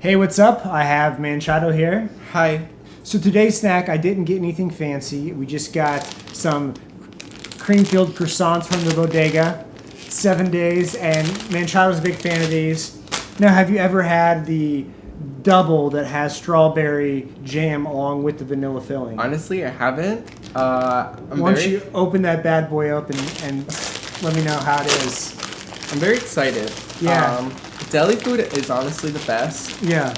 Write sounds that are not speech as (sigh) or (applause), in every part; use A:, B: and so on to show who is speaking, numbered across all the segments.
A: Hey, what's up? I have Manchado here.
B: Hi.
A: So today's snack, I didn't get anything fancy. We just got some cream-filled croissants from the bodega, seven days, and Manchado's a big fan of these. Now, have you ever had the double that has strawberry jam along with the vanilla filling?
B: Honestly, I haven't. Uh,
A: Why
B: very,
A: you open that bad boy up and, and let me know how it is?
B: I'm very excited.
A: Yeah.
B: Um, deli food is honestly the best.
A: Yeah.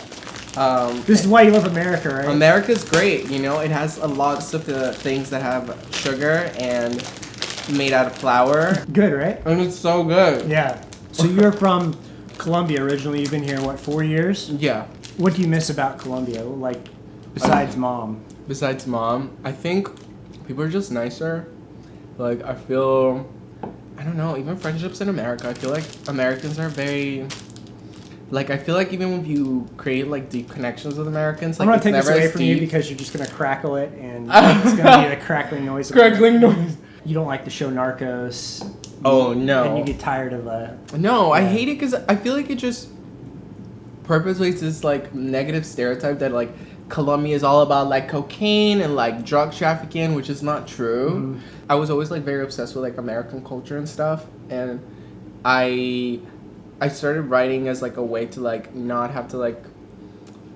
B: Um,
A: This is why you love America, right?
B: America's great. You know, it has a lot of the things that have sugar and made out of flour,
A: Good, right?
B: and it's so good.
A: Yeah. So (laughs) you're from Colombia originally. You've been here what four years?
B: Yeah.
A: What do you miss about Colombia? Like besides mom?
B: Besides mom, I think people are just nicer. Like I feel, I don't know. Even friendships in America, I feel like Americans are very. Like I feel like even if you create like deep connections with Americans, like
A: I'm gonna
B: it's
A: take this
B: never
A: away from you because you're just gonna crackle it, and (laughs) it's gonna be a crackling noise.
B: Crackling noise.
A: You don't like the show Narcos.
B: Oh no.
A: And you get tired of that.
B: No, I hate it because I feel like it just perpetuates this like negative stereotype that like Colombia is all about like cocaine and like drug trafficking, which is not true.
A: Mhm.
B: I was always like very obsessed with like American culture and stuff, and I I started writing as like a way to like not have to like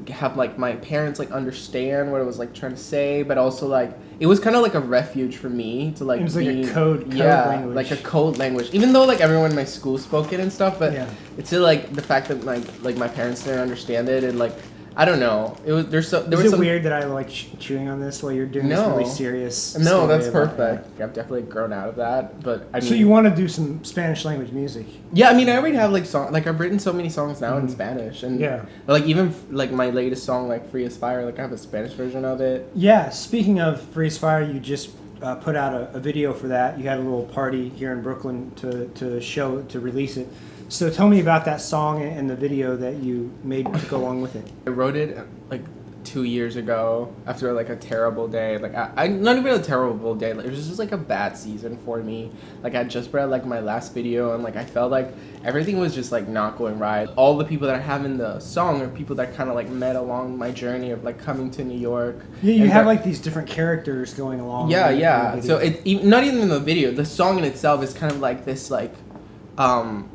B: have like my parents like understand what I was like trying to say, but also like it was kind of like a refuge for me to like
A: It was like a
B: be-
A: code- code
B: yeah,
A: language.
B: like a code language. Even though like everyone in my school spoke it and stuff, but
A: Yeah.
B: it's still like the fact that like like my parents didn't understand it and like I don't know. It was there's so there
A: Is
B: was
A: it
B: some
A: weird that I like chewing on this while you're doing this
B: No.
A: really serious?
B: no, that's perfect. I've definitely grown out of that, but I mean,
A: So you want to do some Spanish language music?
B: yeah, I mean, I already have like song like I've written so many songs now in
A: Mhm.
B: Spanish, and
A: Yeah.
B: like even like my latest song like Free as Fire, like I have a Spanish version of it.
A: Yeah. Speaking of Freeze Fire, you just uh, put out a, a video for that. You had a little party here in Brooklyn to to show to release it. So tell me about that song and the video that you made to go along with it.
B: I wrote it like two years ago after like a terrible day. Like I, I not even a terrible day. Like, it was just like a bad season for me. Like I just read like my last video and like I felt like everything was just like not going right. All the people that I have in the song are people that kind of like met along my journey of like coming to New York.
A: Yeah, you have like these different characters going along.
B: yeah yeah so it not even in the video the song in itself is kind of like this like um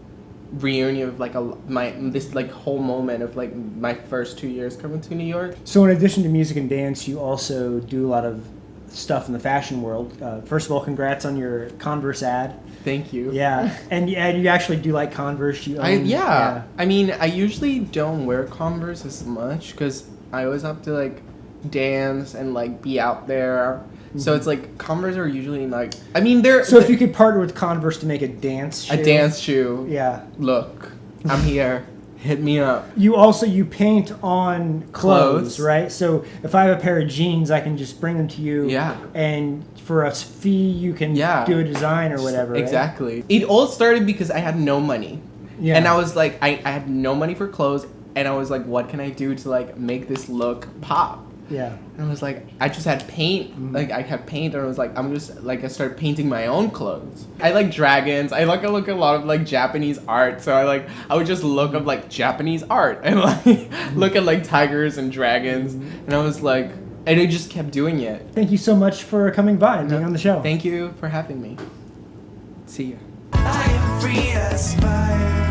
B: reunion of like a my this like whole moment of like my first two years coming to new york
A: So in addition to music and dance, you also do a lot of stuff in the fashion world. Uh, first of all, congrats on your Converse ad.
B: thank you
A: Yeah, (laughs) and yeah, you actually do like Converse. You own,
B: I yeah. I mean, I usually don't wear Converse as much because I always have to like dance and like be out there. So it's mhm. like Converse are usually like I mean they're
A: So if you could partner with Converse to make a dance,
B: a dance shoe.
A: Yeah.
B: Look, I'm here. Hit me up.
A: You also you paint on clothes,
B: Clothes.
A: right? So if I have a pair of jeans, I can just bring them to you.
B: Yeah.
A: And for a fee, you can
B: Yeah.
A: do a design or whatever. right?
B: Exactly. It all started because I had no money.
A: Yeah.
B: And I was like, I, I had no money for clothes, and I was like, what can I do to like make this look pop?
A: Yeah.
B: And I was like, I just had paint.
A: Mm-hmm.
B: Like I had paint, and I was like, I'm just like I started painting my own clothes. I like dragons. I like I look at a lot of like Japanese art, so I like I would just look up like Japanese art (laughs) and like
A: Mm-hmm.
B: look at like tigers and dragons, and I was like, and I just kept doing it.
A: Thank you so much for coming by and being on the show.
B: Thank you for having me. See ya.